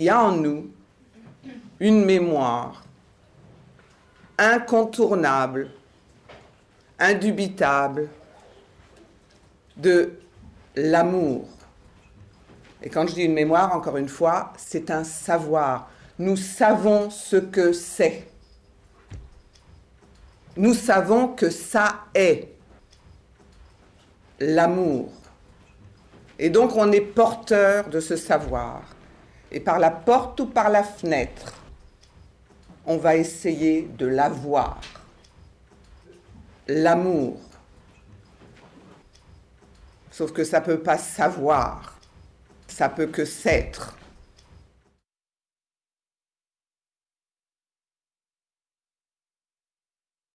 Il y a en nous une mémoire incontournable, indubitable de l'amour. Et quand je dis une mémoire, encore une fois, c'est un savoir. Nous savons ce que c'est. Nous savons que ça est l'amour. Et donc on est porteur de ce savoir. Et par la porte ou par la fenêtre, on va essayer de l'avoir. L'amour. Sauf que ça ne peut pas savoir, ça peut que s'être.